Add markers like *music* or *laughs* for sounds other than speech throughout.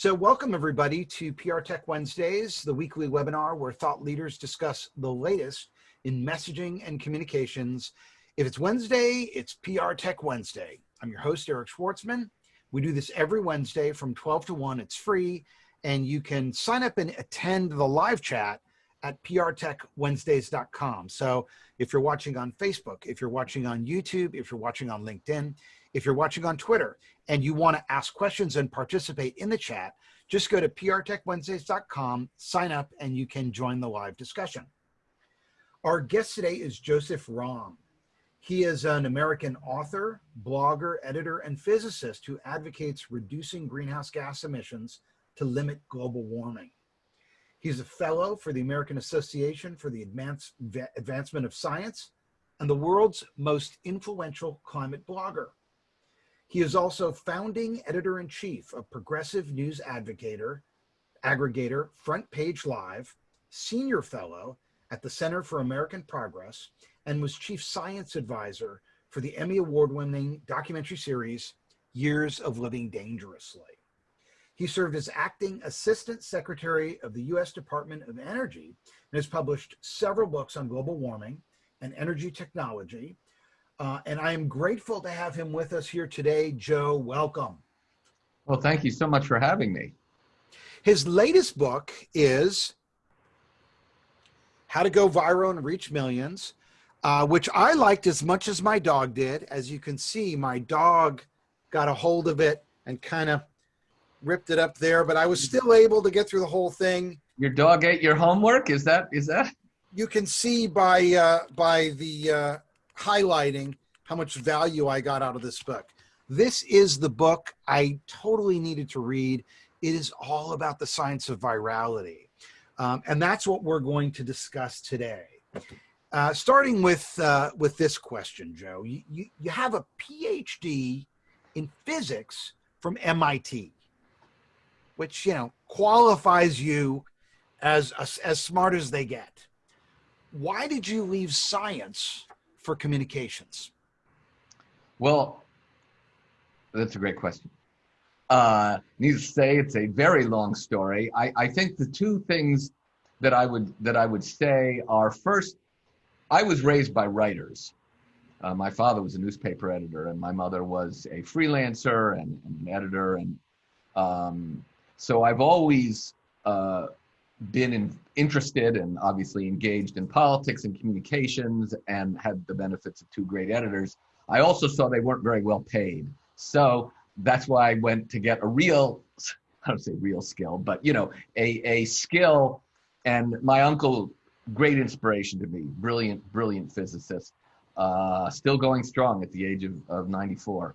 So welcome everybody to PR Tech Wednesdays, the weekly webinar where thought leaders discuss the latest in messaging and communications. If it's Wednesday, it's PR Tech Wednesday. I'm your host, Eric Schwartzman. We do this every Wednesday from 12 to 1. It's free, and you can sign up and attend the live chat at prtechwednesdays.com. So if you're watching on Facebook, if you're watching on YouTube, if you're watching on LinkedIn, if you're watching on Twitter and you want to ask questions and participate in the chat, just go to prtechwednesdays.com, sign up, and you can join the live discussion. Our guest today is Joseph Romm. He is an American author, blogger, editor, and physicist who advocates reducing greenhouse gas emissions to limit global warming. He's a fellow for the American Association for the Advance, Advancement of Science and the world's most influential climate blogger. He is also founding editor-in-chief of Progressive News Advocator, aggregator Front Page Live, senior fellow at the Center for American Progress, and was chief science advisor for the Emmy Award-winning documentary series, Years of Living Dangerously. He served as acting assistant secretary of the U.S. Department of Energy and has published several books on global warming and energy technology, uh, and I am grateful to have him with us here today. Joe, welcome. Well, thank you so much for having me. His latest book is How to Go Viral and Reach Millions, uh, which I liked as much as my dog did. As you can see, my dog got a hold of it and kind of ripped it up there, but I was still able to get through the whole thing. Your dog ate your homework? Is that, is that? You can see by, uh, by the, uh, highlighting how much value I got out of this book. This is the book I totally needed to read. It is all about the science of virality. Um, and that's what we're going to discuss today. Uh, starting with, uh, with this question, Joe, you, you, you have a PhD in physics from MIT, which, you know, qualifies you as, as, as smart as they get. Why did you leave science for communications? Well, that's a great question. Uh, needless to say, it's a very long story. I, I think the two things that I would that I would say are first, I was raised by writers. Uh, my father was a newspaper editor, and my mother was a freelancer and, and an editor, and um, so I've always uh, been in, interested and obviously engaged in politics and communications and had the benefits of two great editors. I also saw they weren't very well paid. So that's why I went to get a real, I don't say real skill, but you know, a, a skill. And my uncle, great inspiration to me, brilliant, brilliant physicist, uh, still going strong at the age of, of 94.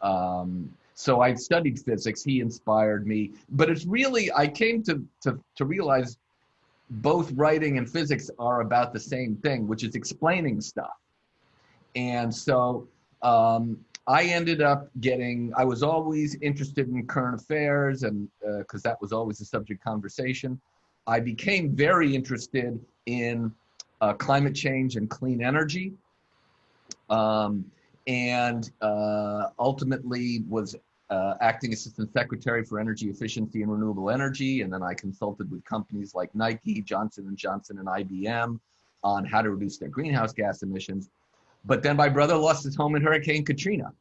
Um, so I studied physics. He inspired me. But it's really, I came to, to, to realize both writing and physics are about the same thing, which is explaining stuff. And so um, I ended up getting, I was always interested in current affairs and because uh, that was always a subject conversation. I became very interested in uh, climate change and clean energy. Um, and uh, ultimately was uh, acting assistant secretary for energy efficiency and renewable energy. And then I consulted with companies like Nike, Johnson & Johnson, and IBM on how to reduce their greenhouse gas emissions. But then my brother lost his home in Hurricane Katrina.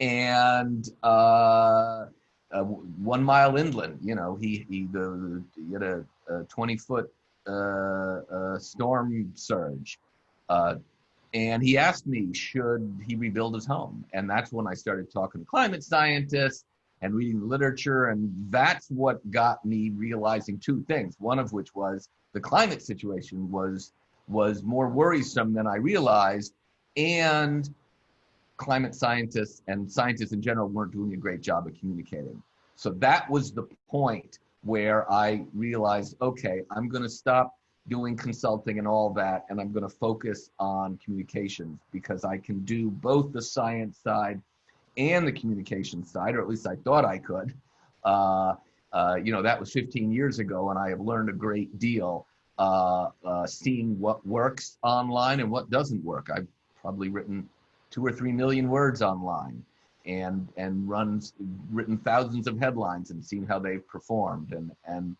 And uh, uh, one mile inland, you know, he, he, the, he had a, a 20 foot uh, uh, storm surge. And he asked me, should he rebuild his home? And that's when I started talking to climate scientists and reading the literature. And that's what got me realizing two things. One of which was the climate situation was, was more worrisome than I realized. And climate scientists and scientists in general weren't doing a great job of communicating. So that was the point where I realized, okay, I'm going to stop doing consulting and all that, and I'm going to focus on communications because I can do both the science side and the communication side, or at least I thought I could. Uh, uh, you know, that was 15 years ago, and I have learned a great deal uh, uh seeing what works online and what doesn't work. I've probably written two or three million words online. and and runs written thousands of headlines and seen how they've performed and and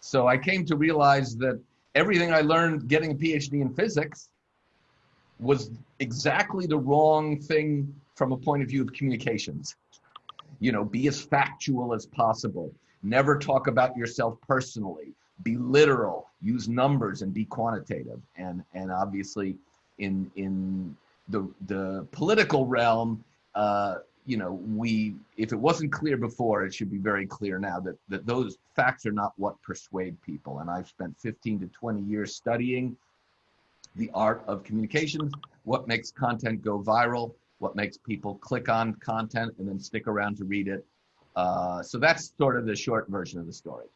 so I came to realize that everything I learned getting a PhD in physics was exactly the wrong thing from a point of view of communications. You know, be as factual as possible. Never talk about yourself personally. Be literal. Use numbers and be quantitative. And and obviously, in in the the political realm, uh, you know, we if it wasn't clear before, it should be very clear now that that those facts are not what persuade people. And I've spent 15 to 20 years studying the art of communications, what makes content go viral, what makes people click on content and then stick around to read it. Uh, so that's sort of the short version of the story.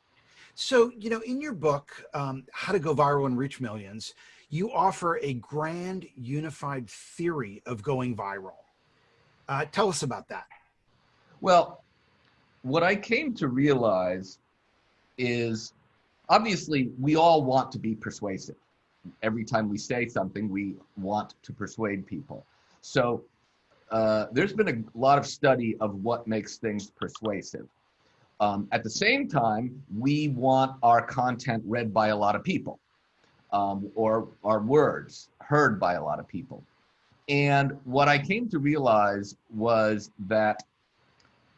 So, you know, in your book, um, How to Go Viral and Reach Millions, you offer a grand unified theory of going viral. Uh, tell us about that. Well, what I came to realize is obviously we all want to be persuasive. Every time we say something, we want to persuade people. So uh, there's been a lot of study of what makes things persuasive. Um, at the same time, we want our content read by a lot of people um, or our words heard by a lot of people. And what I came to realize was that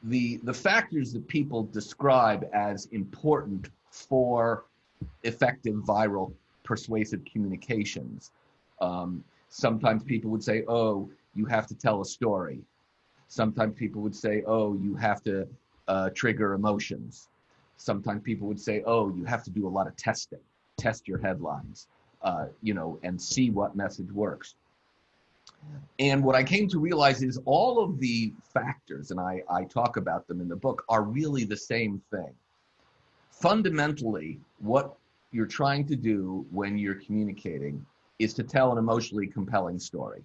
the, the factors that people describe as important for effective viral persuasive communications. Um, sometimes people would say, oh, you have to tell a story. Sometimes people would say, oh, you have to uh, trigger emotions. Sometimes people would say, oh, you have to do a lot of testing, test your headlines, uh, you know, and see what message works. And what I came to realize is all of the factors, and I, I talk about them in the book, are really the same thing. Fundamentally, what you're trying to do when you're communicating is to tell an emotionally compelling story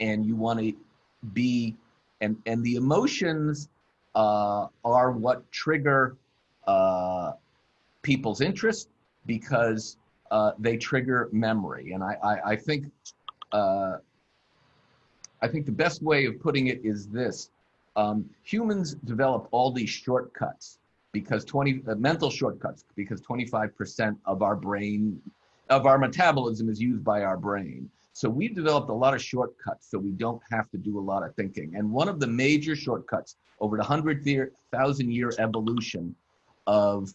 and you want to be and and the emotions uh, are what trigger uh, people's interest because uh, they trigger memory and i i, I think uh, i think the best way of putting it is this um, humans develop all these shortcuts because 20 uh, mental shortcuts because 25% of our brain of our metabolism is used by our brain so we've developed a lot of shortcuts so we don't have to do a lot of thinking. And one of the major shortcuts over the 100,000 year evolution of,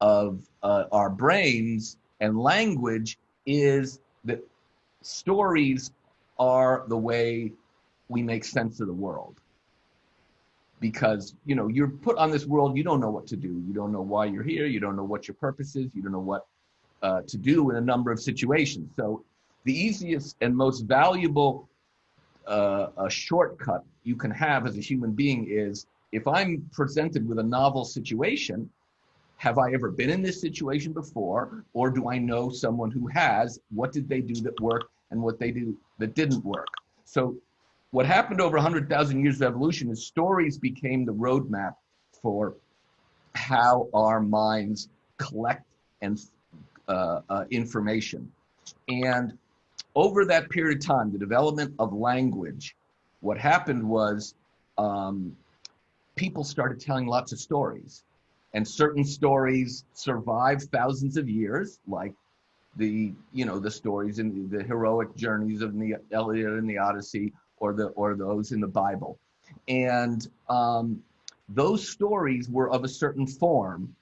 of uh, our brains and language is that stories are the way we make sense of the world. Because you know you're put on this world you don't know what to do. You don't know why you're here. You don't know what your purpose is. You don't know what uh, to do in a number of situations. So the easiest and most valuable uh, a shortcut you can have as a human being is if I'm presented with a novel situation, have I ever been in this situation before? Or do I know someone who has? What did they do that worked and what they do that didn't work? So, what happened over 100,000 years of evolution is stories became the roadmap for how our minds collect and uh, uh, information. And over that period of time, the development of language, what happened was um, people started telling lots of stories. And certain stories survived thousands of years, like the you know the stories and the, heroic journeys of the Iliad and the Odyssey, or the or those in the Bible, and um, those stories were of a certain form,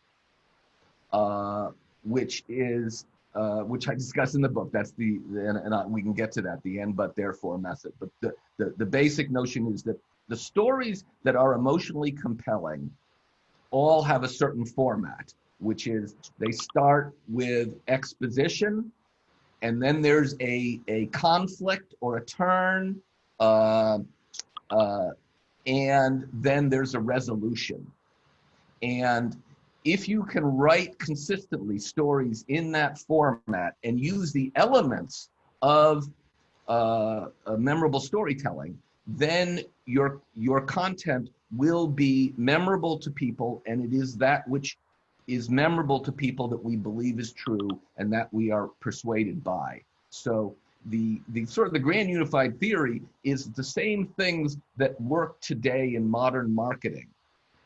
uh, which is uh, which I discuss in the book. That's the, and, and I, we can get to that, the and but therefore method. But the, the, the basic notion is that the stories that are emotionally compelling all have a certain format, which is they start with exposition, and then there's a, a conflict or a turn, uh, uh, and then there's a resolution. And if you can write consistently stories in that format and use the elements of uh, memorable storytelling, then your your content will be memorable to people, and it is that which is memorable to people that we believe is true and that we are persuaded by. So the the sort of the grand unified theory is the same things that work today in modern marketing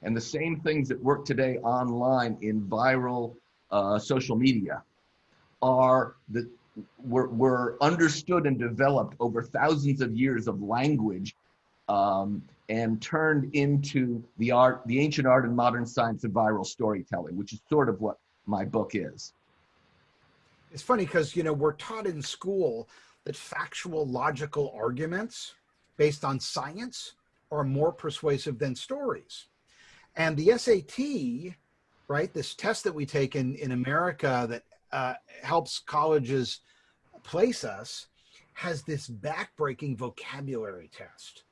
and the same things that work today online in viral uh, social media are the were, were understood and developed over thousands of years of language um, and turned into the art the ancient art and modern science of viral storytelling which is sort of what my book is. It's funny because you know we're taught in school that factual logical arguments based on science are more persuasive than stories. And the sat right this test that we take in in america that uh, helps colleges place us has this backbreaking vocabulary test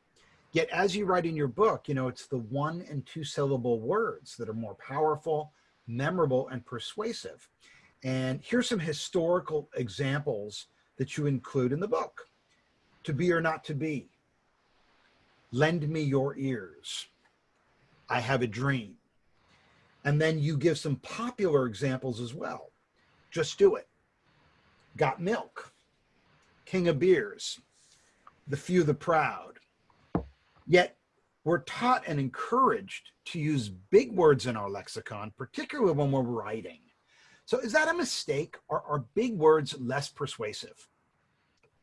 yet as you write in your book you know it's the one and two syllable words that are more powerful memorable and persuasive and here's some historical examples that you include in the book. To be or not to be. Lend me your ears. I have a dream. And then you give some popular examples as well. Just do it. Got milk. King of beers. The few, the proud. Yet we're taught and encouraged to use big words in our lexicon, particularly when we're writing. So is that a mistake? Or are big words less persuasive?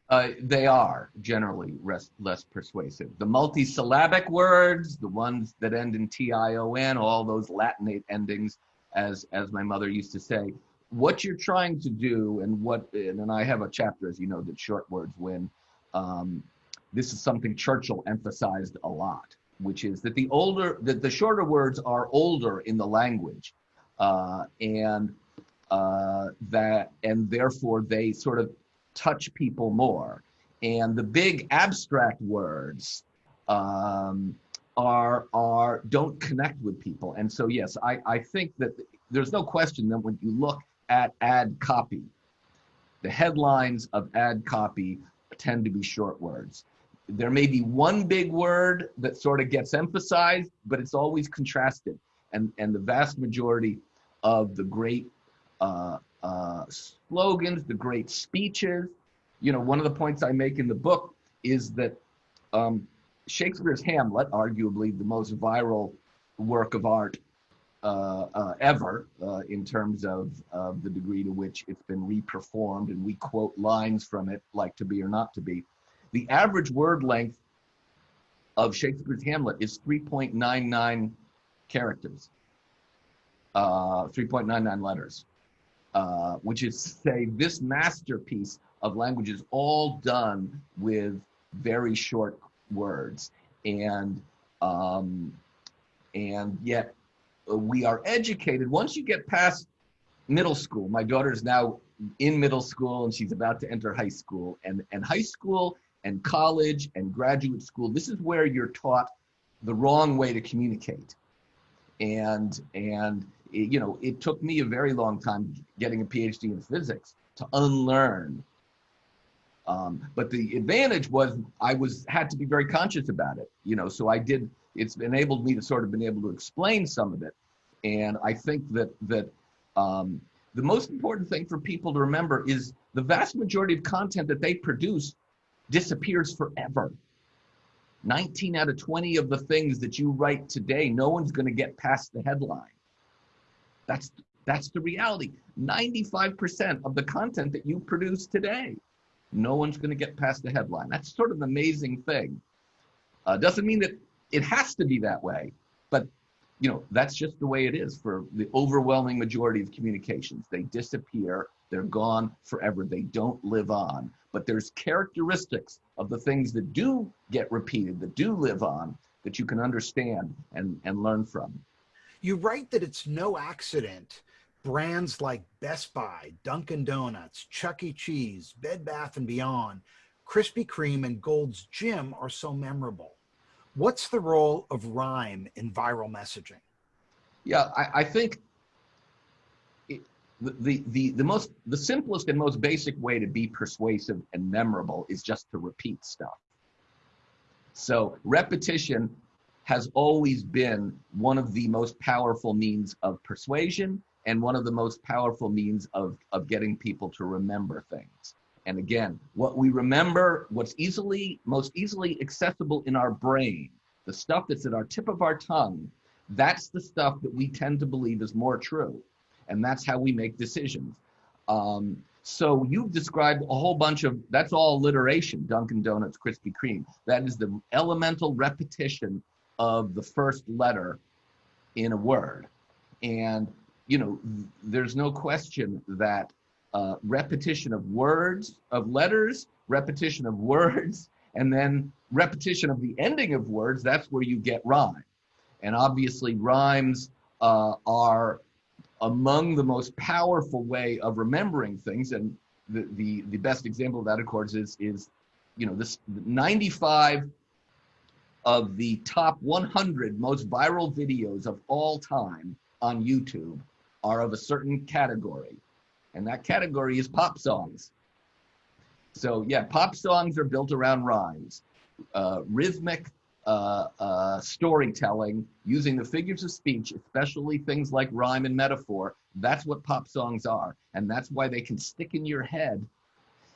Uh, they are generally res- less persuasive. The multisyllabic words, the ones that end in T-I-O-N, all those Latinate endings, as as my mother used to say, what you're trying to do, and what, and I have a chapter, as you know, that short words win. Um, this is something Churchill emphasized a lot, which is that the older, that the shorter words are older in the language, uh, and uh, that and therefore they sort of touch people more. And the big abstract words um, are are don't connect with people. And so yes, I, I think that there's no question that when you look at ad copy, the headlines of ad copy tend to be short words. There may be one big word that sort of gets emphasized, but it's always contrasted. And, and the vast majority of the great uh, uh, slogans, the great speeches. You know, one of the points I make in the book is that um, Shakespeare's Hamlet, arguably the most viral work of art uh, uh, ever uh, in terms of, of the degree to which it's been reperformed, and we quote lines from it like to be or not to be. The average word length of Shakespeare's Hamlet is 3.99 characters, uh, 3.99 letters. Uh, which is say this masterpiece of language is all done with very short words and um, and yet we are educated once you get past middle school my daughter is now in middle school and she's about to enter high school and and high school and college and graduate school this is where you're taught the wrong way to communicate and and you know, it took me a very long time getting a PhD in physics to unlearn. Um, but the advantage was I was had to be very conscious about it, you know. So I did. It's enabled me to sort of been able to explain some of it, and I think that that um, the most important thing for people to remember is the vast majority of content that they produce disappears forever. 19 out of 20 of the things that you write today, no one's going to get past the headline. That's that's the reality. 95% of the content that you produce today, no one's going to get past the headline. That's sort of an amazing thing. Uh, doesn't mean that it has to be that way, but you know that's just the way it is for the overwhelming majority of communications. They disappear. They're gone forever. They don't live on. But there's characteristics of the things that do get repeated, that do live on, that you can understand and, and learn from. You write that it's no accident brands like Best Buy, Dunkin' Donuts, Chuck E. Cheese, Bed Bath & Beyond, Krispy Kreme, and Gold's Gym are so memorable. What's the role of rhyme in viral messaging? Yeah, I, I think the, the, the most the simplest and most basic way to be persuasive and memorable is just to repeat stuff. So repetition has always been one of the most powerful means of persuasion and one of the most powerful means of, of getting people to remember things. And again, what we remember, what's easily, most easily accessible in our brain, the stuff that's at our tip of our tongue, that's the stuff that we tend to believe is more true. And that's how we make decisions. Um, so you've described a whole bunch of, that's all alliteration, Dunkin' Donuts, Krispy Kreme. That is the elemental repetition of the first letter in a word. And, you know, there's no question that uh, repetition of words, of letters, repetition of words, *laughs* and then repetition of the ending of words, that's where you get rhyme. And obviously rhymes uh, are among the most powerful way of remembering things. And the, the, the best example of that, of course, is, is you know, this 95 of the top 100 most viral videos of all time on YouTube are of a certain category. And that category is pop songs. So yeah, pop songs are built around rhymes, uh, rhythmic uh, uh, storytelling using the figures of speech, especially things like rhyme and metaphor. That's what pop songs are. And that's why they can stick in your head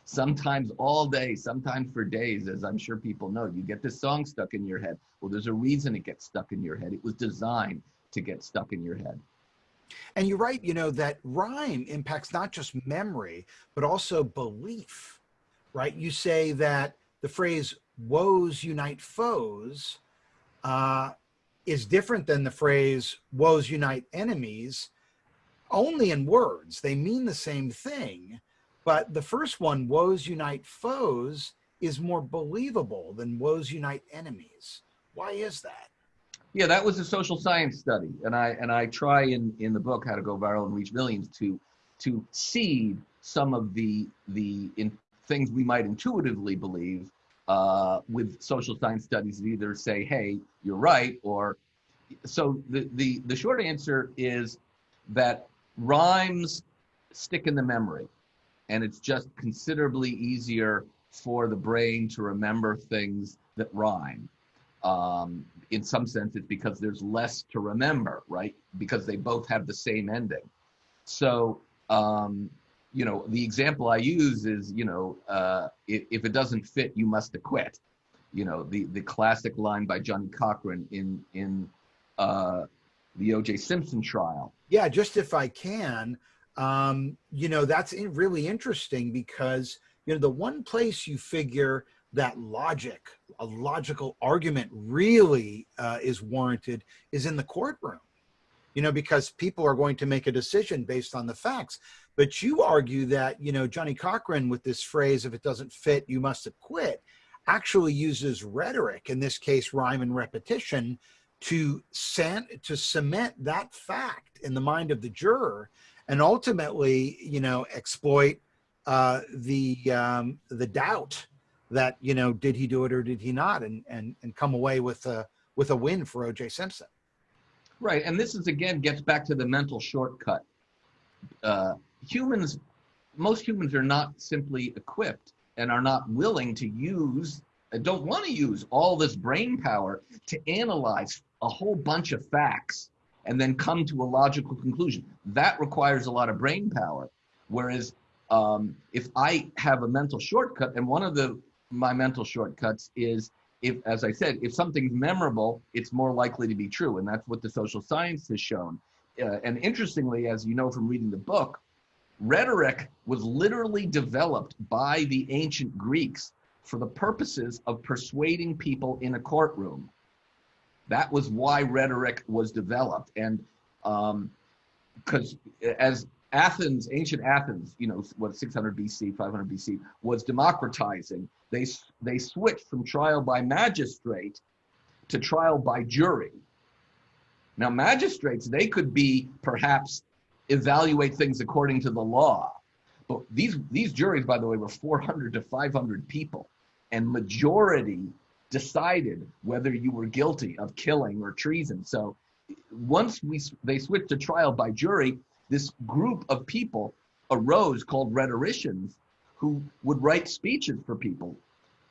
sometimes all day, sometimes for days, as I'm sure people know. You get this song stuck in your head. Well, there's a reason it gets stuck in your head. It was designed to get stuck in your head. And you're right, you know, that rhyme impacts not just memory, but also belief, right? You say that the phrase woes unite foes uh, is different than the phrase woes unite enemies only in words. They mean the same thing, but the first one, woes unite foes, is more believable than woes unite enemies. Why is that? Yeah, that was a social science study, and I and I try in in the book How to Go Viral and Reach Millions to to seed some of the the in, things we might intuitively believe uh, with social science studies that either say, "Hey, you're right," or so the the the short answer is that rhymes stick in the memory, and it's just considerably easier for the brain to remember things that rhyme. Um, in some sense, it's because there's less to remember, right? Because they both have the same ending. So, um, you know, the example I use is, you know, uh, if, if, it doesn't fit, you must acquit. You know, the the classic line by Johnnie Cochran in in uh, the O.J. Simpson trial. Yeah, just if I can, um, you know, that's really interesting because you know the one place you figure that logic, a logical argument really uh, is warranted is in the courtroom, you know, because people are going to make a decision based on the facts. But you argue that, you know, Johnnie Cochran with this phrase, if it doesn't fit, you must have quit, actually uses rhetoric, in this case, rhyme and repetition, to, to cement that fact in the mind of the juror and ultimately, you know, exploit uh, the, um, the doubt that you know did he do it or did he not and and and come away with a with a win for oj simpson. Right and this is again gets back to the mental shortcut uh, humans most humans are not simply equipped and are not willing to use don't want to use all this brain power to analyze a whole bunch of facts and then come to a logical conclusion that requires a lot of brain power whereas um, if I have a mental shortcut, and one of the my mental shortcuts is if, as I said, if something's memorable, it's more likely to be true. And that's what the social science has shown. Uh, and interestingly, as you know from reading the book, rhetoric was literally developed by the ancient Greeks for the purposes of persuading people in a courtroom. That was why rhetoric was developed. And because um, as Athens, ancient Athens, you know, what 600 BC, 500 BC, was democratizing. They they switched from trial by magistrate to trial by jury. Now, magistrates they could be perhaps evaluate things according to the law, but these these juries, by the way, were 400 to 500 people, and majority decided whether you were guilty of killing or treason. So once we they switched to trial by jury, this group of people arose called rhetoricians who would write speeches for people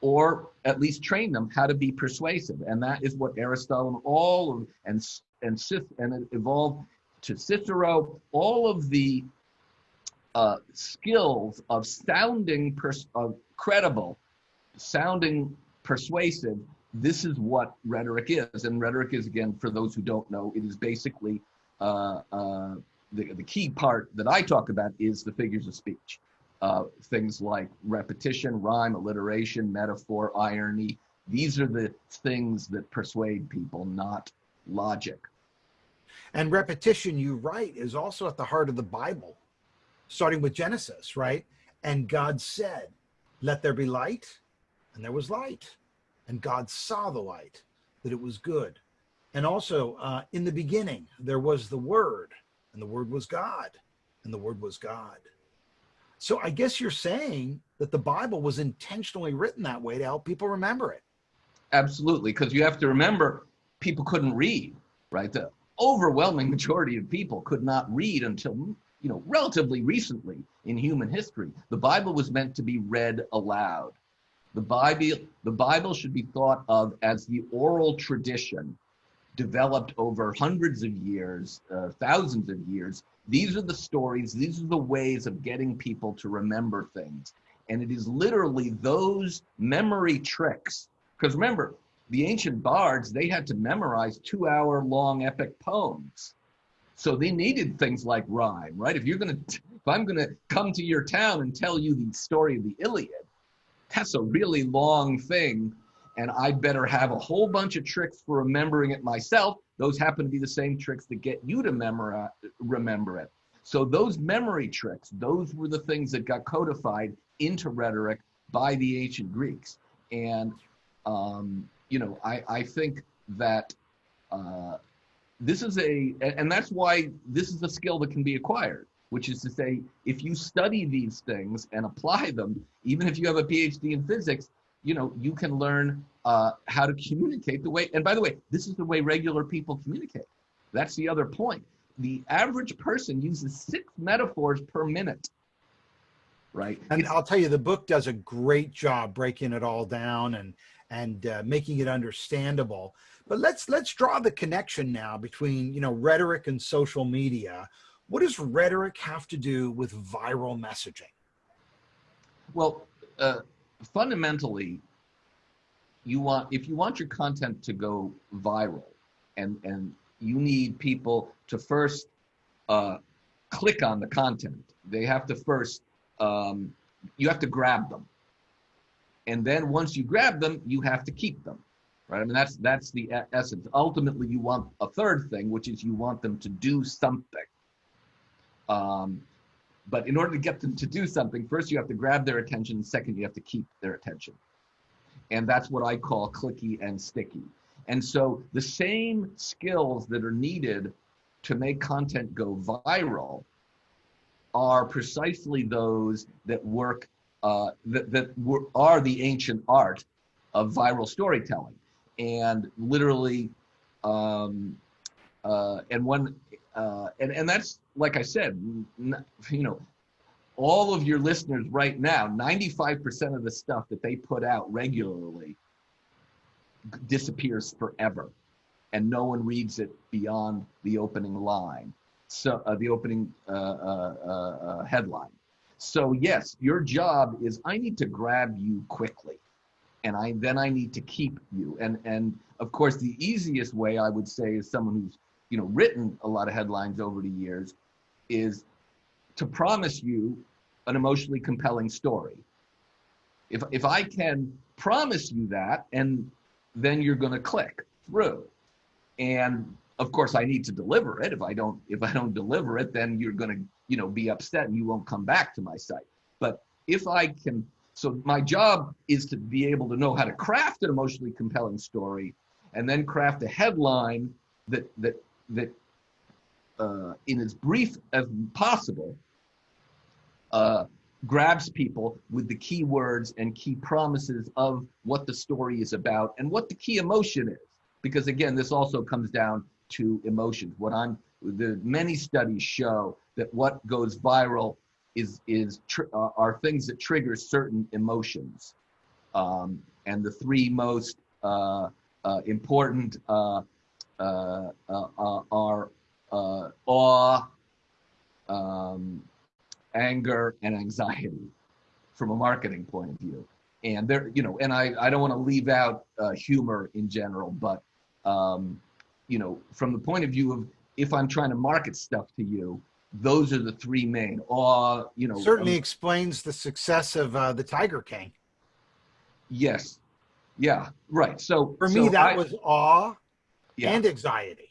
or at least train them how to be persuasive. And that is what Aristotle and all of, and, and, and it evolved to Cicero, all of the uh, skills of sounding pers- of credible, sounding persuasive. This is what rhetoric is, and rhetoric is again for those who don't know, it is basically uh, uh, the the key part that I talk about is the figures of speech. Uh, things like repetition, rhyme, alliteration, metaphor, irony. These are the things that persuade people, not logic. And repetition, you write, is also at the heart of the Bible, starting with Genesis, right? And God said, Let there be light, and there was light. And God saw the light, that it was good. And also, uh, in the beginning, there was the Word, and the Word was God, and the Word was God. So I guess you're saying that the Bible was intentionally written that way to help people remember it. Absolutely, because you have to remember people couldn't read, right? The overwhelming majority of people could not read until you know relatively recently in human history. The Bible was meant to be read aloud. The Bible, the Bible should be thought of as the oral tradition developed over hundreds of years, uh, thousands of years. These are the stories, these are the ways of getting people to remember things. And it is literally those memory tricks. Because remember, the ancient bards, they had to memorize two hour long epic poems. So they needed things like rhyme, right? If you're going to, if I'm going to come to your town and tell you the story of the Iliad, that's a really long thing and I'd better have a whole bunch of tricks for remembering it myself. Those happen to be the same tricks that get you to memorize, remember it. So those memory tricks, those were the things that got codified into rhetoric by the ancient Greeks. And, um, you know, I, I think that uh, this is a, and that's why this is a skill that can be acquired, which is to say, if you study these things and apply them, even if you have a PhD in physics, you know, you can learn uh, how to communicate the way. And by the way, this is the way regular people communicate. That's the other point. The average person uses six metaphors per minute. Right. And I'll tell you, the book does a great job breaking it all down and and uh, making it understandable. But let's let's draw the connection now between you know rhetoric and social media. What does rhetoric have to do with viral messaging? Well, uh, fundamentally, you want if you want your content to go viral, and and you need people to first uh, click on the content. They have to first um, you have to grab them, and then once you grab them, you have to keep them. Right? I mean that's that's the essence. Ultimately, you want a third thing, which is you want them to do something. Um, but in order to get them to do something, first you have to grab their attention. Second, you have to keep their attention. And that's what I call clicky and sticky. And so the same skills that are needed to make content go viral are precisely those that work, uh, that, that are the ancient art of viral storytelling. And literally, um, uh, and one, uh, and, and that's like I said, you know, all of your listeners right now, 95% of the stuff that they put out regularly disappears forever. And no one reads it beyond the opening line, so uh, the opening uh, uh, uh, uh headline. So yes, your job is I need to grab you quickly, and I then I need to keep you. And and of course, the easiest way I would say is someone who's you know written a lot of headlines over the years is to promise you an emotionally compelling story. If, if I can promise you that, and then you're going to click through. And of course, I need to deliver it. If I don't, if I don't deliver it, then you're going to, you know, be upset and you won't come back to my site. But if I can, so my job is to be able to know how to craft an emotionally compelling story, and then craft a headline that that that uh, in as brief as possible, uh, grabs people with the key words and key promises of what the story is about and what the key emotion is. Because again, this also comes down to emotions. What I'm, the many studies show that what goes viral is is uh, are things that trigger certain emotions, um, and the three most uh, uh important uh, uh, are uh, awe, um, anger, and anxiety from a marketing point of view. And there, you know, and I, I don't want to leave out humor in general, but, um, you know, from the point of view of if I'm trying to market stuff to you, those are the three main. Or, you know, Certainly um, explains the success of uh, the Tiger King. yes, yeah, right. So For so me, that I- was awe yeah. and anxiety.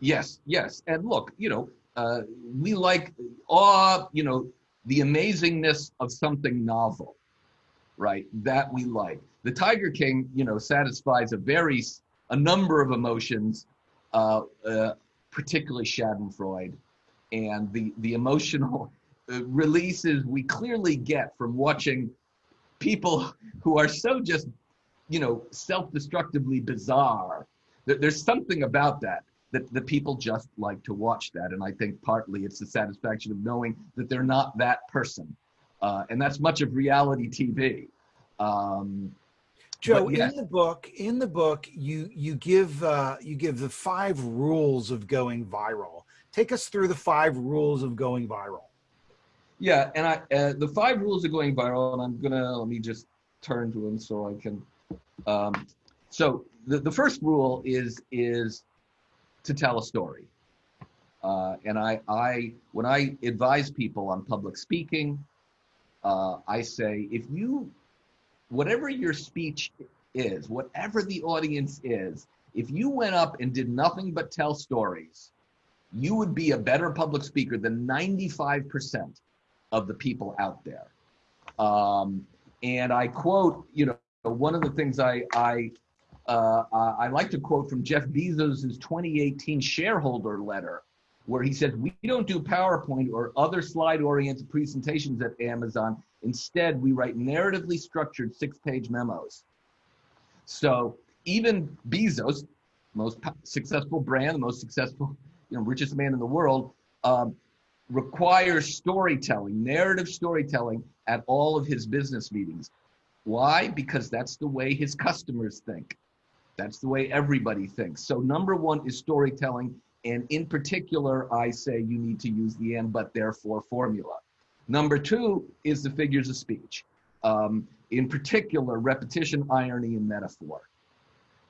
Yes, yes. And look, you know, uh, we like awe, you know, the amazingness of something novel, right? That we like. The Tiger King, you know, satisfies a very, a number of emotions, uh, uh, particularly Schadenfreude. And the, the emotional *laughs* uh, releases we clearly get from watching people who are so just, you know, self-destructively bizarre. There- There's something about that that, the people just like to watch that. And I think partly it's the satisfaction of knowing that they're not that person. Uh, and that's much of reality TV. Um, Joe, But yes. in the book, in the book, you you give uh, you give the five rules of going viral. Take us through the five rules of going viral. yeah, and I uh, the five rules of going viral, and I'm gonna let me just turn to them so I can. Um, so the, the first rule is is to tell a story. Uh, and I, I, when I advise people on public speaking, uh, I say, if you, whatever your speech is, whatever the audience is, if you went up and did nothing but tell stories, you would be a better public speaker than 95% of the people out there. Um, and I quote, you know, one of the things I, I, uh, I like to quote from Jeff Bezos' 2018 shareholder letter, where he says, We don't do PowerPoint or other slide oriented presentations at Amazon. Instead, we write narratively structured six page memos. So even Bezos, most successful brand, the most successful, you know, richest man in the world, um, requires storytelling, narrative storytelling at all of his business meetings. Why? Because that's the way his customers think. That's the way everybody thinks. So number one is storytelling. And in particular, I say you need to use the and but therefore formula. Number two is the figures of speech. Um, in particular, repetition, irony, and metaphor.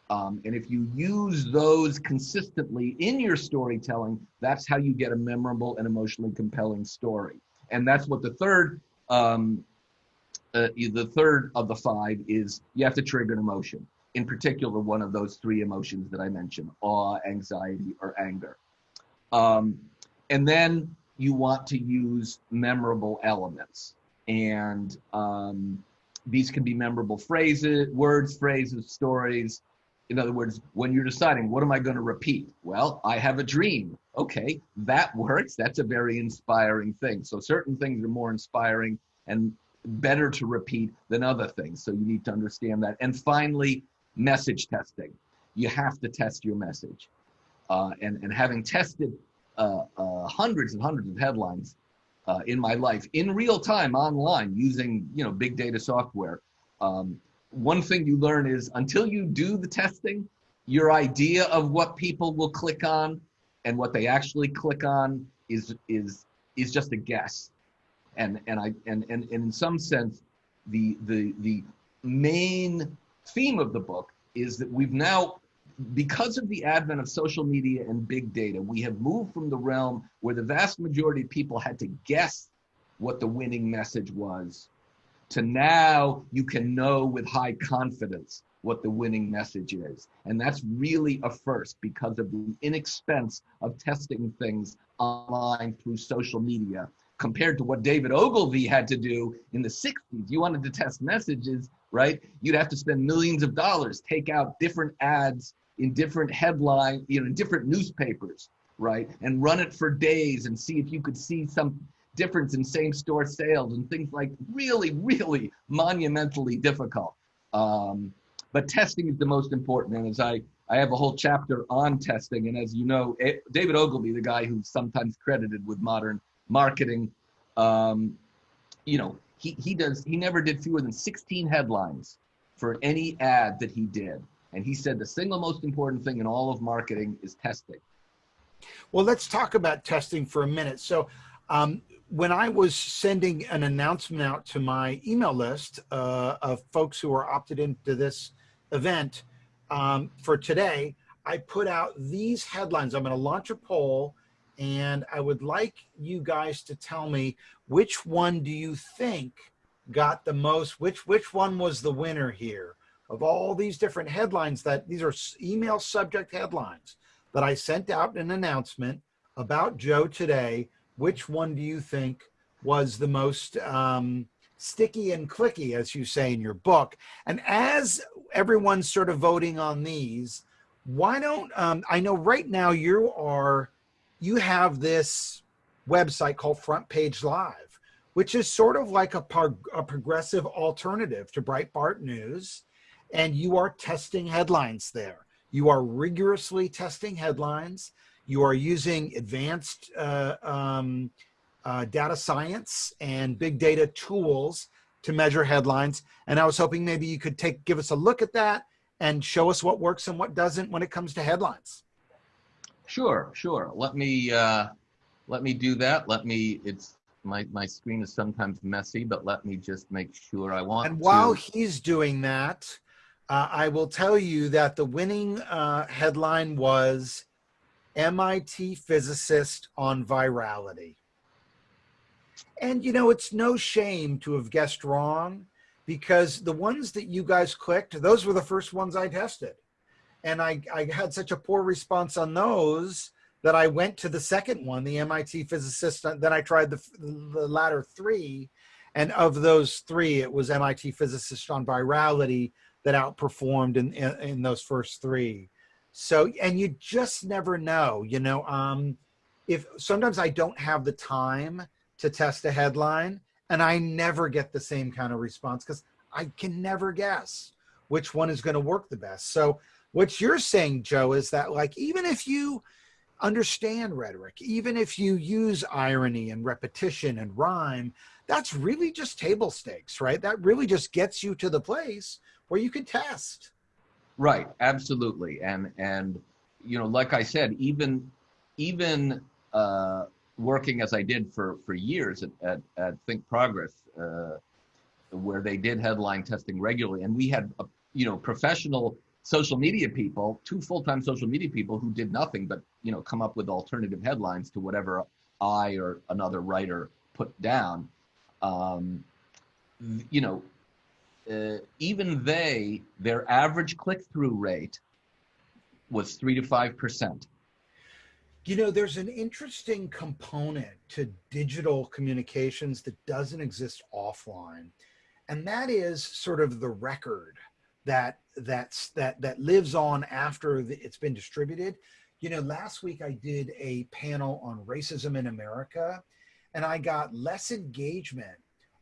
Um, and if you use those consistently in your storytelling, that's how you get a memorable and emotionally compelling story. And that's what the third, um, uh, the third of the five is you have to trigger an emotion. In particular, one of those three emotions that I mentioned: awe, anxiety, or anger. Um, and then you want to use memorable elements, and um, these can be memorable phrases, words, phrases, stories. In other words, when you're deciding what am I going to repeat? Well, I have a dream. Okay, that works. That's a very inspiring thing. So certain things are more inspiring and better to repeat than other things. So you need to understand that. And finally, message testing. You have to test your message. Uh, and, and having tested uh, uh, hundreds and hundreds of headlines uh, in my life in real time online using you know big data software, um, one thing you learn is until you do the testing, your idea of what people will click on and what they actually click on is is is just a guess. And and I and and, and in some sense, the the the main theme of the book is that we've now because of the advent of social media and big data, we have moved from the realm where the vast majority of people had to guess what the winning message was to now you can know with high confidence what the winning message is. And that's really a first because of the inexpense of testing things online through social media compared to what David Ogilvy had to do in the 60s. You wanted to test messages, right? You'd have to spend millions of dollars, take out different ads in different headline, you know, in different newspapers, right? And run it for days and see if you could see some difference in same store sales and things like really, really monumentally difficult. Um, but testing is the most important. And as I, I have a whole chapter on testing. And as you know, David Ogilvy, the guy who's sometimes credited with modern marketing, um, you know, he, he does, he never did fewer than 16 headlines for any ad that he did. And he said the single most important thing in all of marketing is testing. Well, let's talk about testing for a minute. So, um, when I was sending an announcement out to my email list uh, of folks who are opted into this event um, for today, I put out these headlines. I'm going to launch a poll and I would like you guys to tell me which one do you think got the most, which, which one was the winner here of all these different headlines that these are email subject headlines that I sent out an announcement about Joe today. Which one do you think was the most um, sticky and clicky, as you say in your book? And as everyone's sort of voting on these, why don't um, I know right now you are you have this website called Front Page Live, which is sort of like a, a progressive alternative to Breitbart News, and you are testing headlines there. You are rigorously testing headlines. You are using advanced uh, um, uh, data science and big data tools to measure headlines. And I was hoping maybe you could take give us a look at that and show us what works and what doesn't when it comes to headlines. Sure, sure. Let me uh, let me do that. Let me. It's my my screen is sometimes messy, but let me just make sure I want. And while to. he's doing that, uh, I will tell you that the winning uh, headline was MIT physicist on virality. And you know, it's no shame to have guessed wrong because the ones that you guys clicked, those were the first ones I tested. And I, I had such a poor response on those that I went to the second one, the MIT physicist. Then I tried the, the latter three. And of those three, it was MIT physicist on virality that outperformed in, in, in those first three. So, and you just never know, you know, um, if sometimes I don't have the time to test a headline and I never get the same kind of response because I can never guess which one is going to work the best. So what you're saying, Joe, is that like, even if you understand rhetoric, even if you use irony and repetition and rhyme, that's really just table stakes, right? That really just gets you to the place where you could test. Right, absolutely. And, and, you know, like I said, even, even, uh, working as I did for, for years at, at, at Think Progress, uh, where they did headline testing regularly. And we had, a, you know, professional social media people, two full-time social media people who did nothing but, you know, come up with alternative headlines to whatever I or another writer put down. Um, you know, uh, even they, their average click-through rate was three to five percent. You know, there's an interesting component to digital communications that doesn't exist offline, and that is sort of the record that that's that that lives on after the, it's been distributed. You know, last week I did a panel on racism in America, and I got less engagement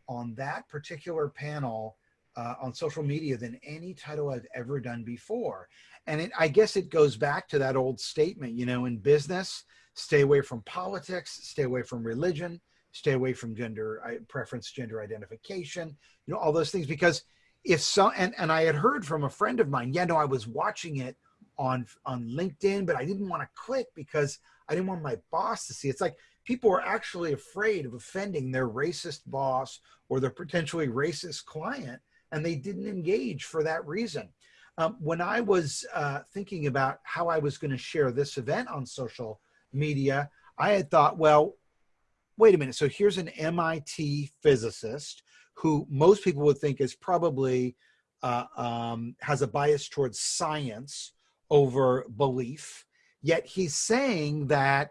on that particular panel uh, on social media than any title I've ever done before. And it, I guess it goes back to that old statement, you know, in business, stay away from politics, stay away from religion, stay away from gender preference, gender identification, you know, all those things. Because if so, and, and I had heard from a friend of mine, yeah, no, I was watching it on, on LinkedIn, but I didn't want to click because I didn't want my boss to see. It's like people are actually afraid of offending their racist boss or their potentially racist client, and they didn't engage for that reason. Um, when I was uh, thinking about how I was going to share this event on social media, I had thought, well, wait a minute. So here's an MIT physicist who most people would think is probably uh, um, has a bias towards science over belief. Yet he's saying that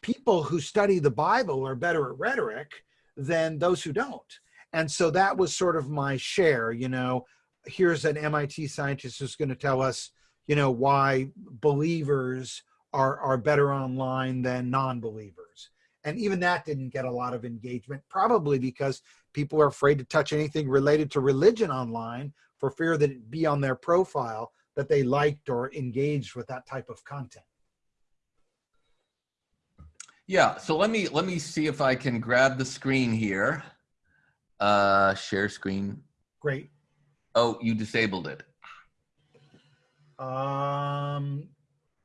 people who study the Bible are better at rhetoric than those who don't. And so that was sort of my share, you know, here's an MIT scientist who's going to tell us, you know, why believers are, are better online than non-believers. And even that didn't get a lot of engagement, probably because people are afraid to touch anything related to religion online for fear that it be on their profile that they liked or engaged with that type of content. Yeah, so let me let me see if I can grab the screen here. Uh, share screen. Great. Oh, you disabled it. Um,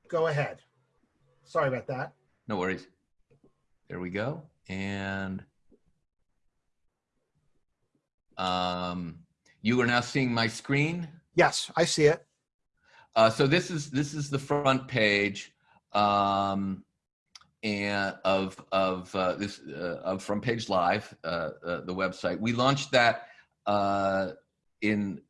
go ahead. Sorry about that. No worries. There we go. And um, you are now seeing my screen. Yes, I see it. Uh, so this is this is the front page. Um, and of of uh, this uh, of Front Page Live, uh, uh, the website. We launched that uh, in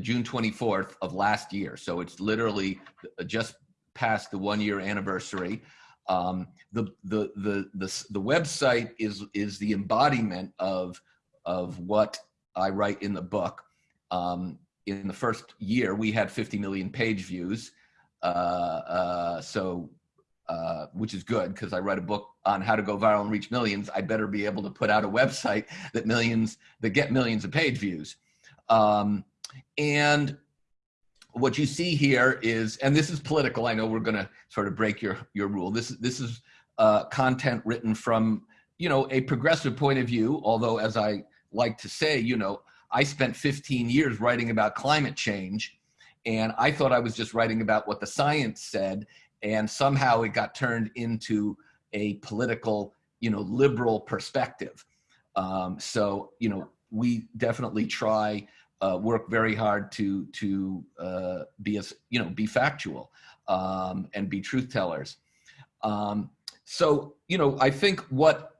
June 24th of last year, so it's literally just past the one year anniversary. Um, the, the the the the website is is the embodiment of of what I write in the book. Um, in the first year, we had 50 million page views. Uh, uh, so, uh, which is good because I write a book on how to go viral and reach millions. I better be able to put out a website that millions that get millions of page views. Um, and what you see here is, and this is political. I know we're going to sort of break your your rule. This this is uh, content written from you know a progressive point of view. Although, as I like to say, you know, I spent 15 years writing about climate change, and I thought I was just writing about what the science said, and somehow it got turned into a political, you know, liberal perspective. Um, so, you know, we definitely try uh, work very hard to to uh, be as you know be factual um, and be truth tellers. Um, so, you know, I think what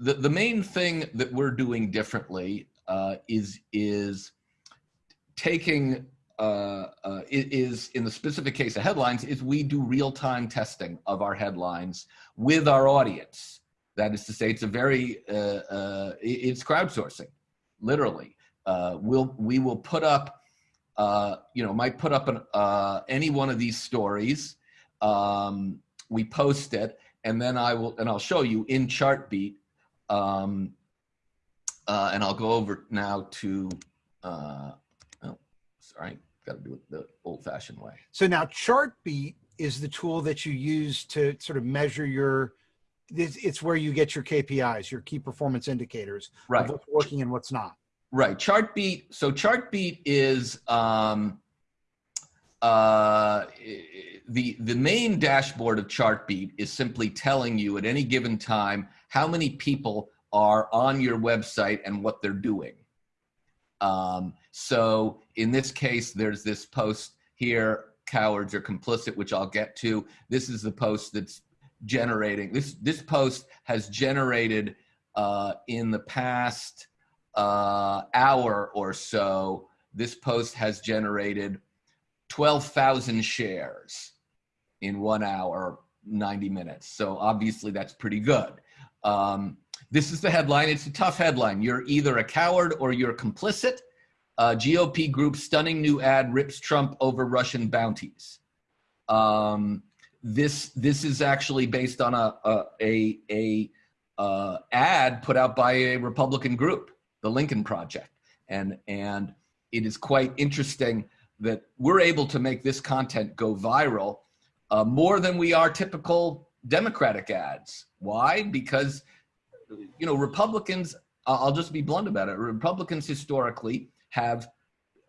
the the main thing that we're doing differently uh, is is taking uh, uh, is in the specific case of headlines is we do real-time testing of our headlines with our audience. That is to say, it's a very uh, uh, it's crowdsourcing, literally. Uh, we'll we will put up, you know, might put up an, any one of these stories. Um, we post it, and then I will and I'll show you in Chartbeat. Um, and I'll go over now to, oh, sorry, got to do it the old fashioned way. So now Chartbeat is the tool that you use to sort of measure your, it's where you get your KPIs, your key performance indicators, right? what's working and what's not. Right. Chartbeat. So Chartbeat is um, uh, the the main dashboard of Chartbeat is simply telling you at any given time how many people are on your website and what they're doing. Um, so in this case, there's this post here, cowards are complicit, which I'll get to. This is the post that's generating, this, this post has generated uh, in the past uh, hour or so, this post has generated 12,000 shares in one hour, 90 minutes. So obviously that's pretty good. Um, this is the headline. It's a tough headline. You're either a coward or you're complicit. Uh, GOP group stunning new ad rips Trump over Russian bounties. Um, this this is actually based on a a a, a uh, ad put out by a Republican group, the Lincoln Project, and and it is quite interesting that we're able to make this content go viral uh, more than we are typical Democratic ads. Why? Because you know, Republicans, I'll just be blunt about it. Republicans historically have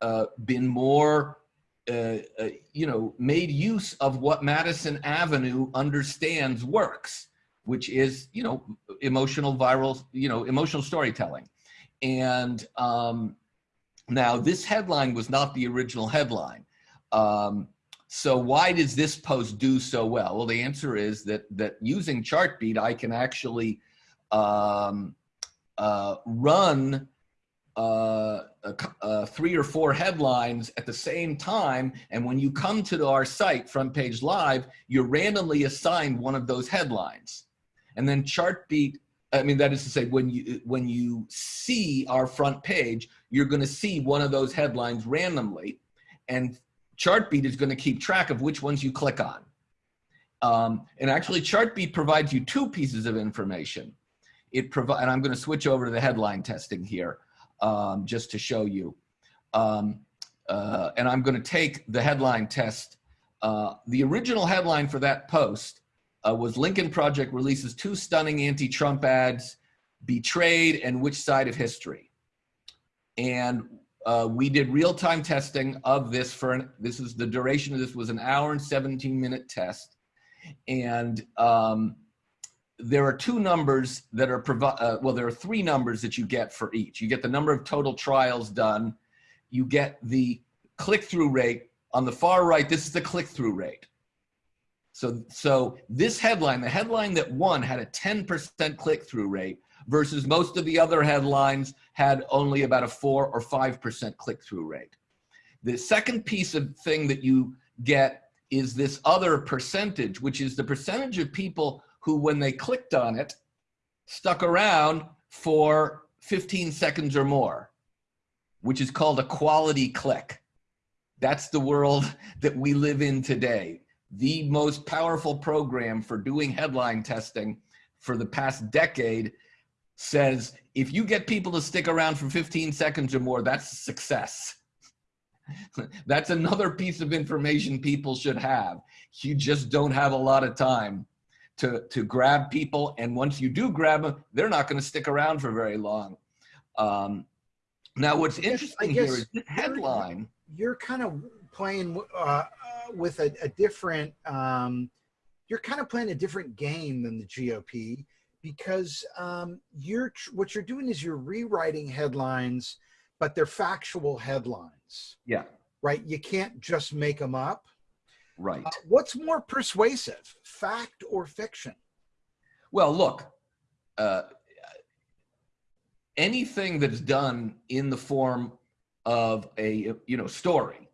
uh, been more, uh, uh, you know, made use of what Madison Avenue understands works, which is, you know, emotional viral, you know, emotional storytelling. And um, now this headline was not the original headline. Um, so why does this post do so well? Well, the answer is that that using Chartbeat, I can actually um, uh, run uh, uh, three or four headlines at the same time. And when you come to our site, Front Page Live, you're randomly assigned one of those headlines. And then Chartbeat, I mean, that is to say, when you, when you see our front page, you're going to see one of those headlines randomly. And Chartbeat is going to keep track of which ones you click on. Um, and actually, Chartbeat provides you two pieces of information it provide, and I'm going to switch over to the headline testing here um, just to show you. Um, uh, and I'm going to take the headline test. Uh, the original headline for that post uh, was Lincoln Project releases two stunning anti-Trump ads, betrayed and which side of history. And uh, we did real-time testing of this for an, this is the duration of this was an hour and 17 minute test. And um, there are two numbers that are uh, well there are three numbers that you get for each. You get the number of total trials done. You get the click-through rate. On the far right this is the click-through rate. So so this headline the headline that won had a 10% click-through rate versus most of the other headlines had only about a 4 or 5% click-through rate. The second piece of thing that you get is this other percentage which is the percentage of people who, when they clicked on it, stuck around for 15 seconds or more, which is called a quality click. That's the world *laughs* that we live in today. The most powerful program for doing headline testing for the past decade says if you get people to stick around for 15 seconds or more, that's success. *laughs* that's another piece of information people should have. You just don't have a lot of time to, to grab people. And once you do grab them, they're not going to stick around for very long. Um, now, what's interesting here is this headline. You're, you're kind of playing uh, uh, with a, a different, um, you're kind of playing a different game than the GOP because um, you're what you're doing is you're rewriting headlines, but they're factual headlines. Yeah. Right. You can't just make them up. Right. Uh, what's more persuasive, fact or fiction? Well, look, uh, anything that's done in the form of a you know story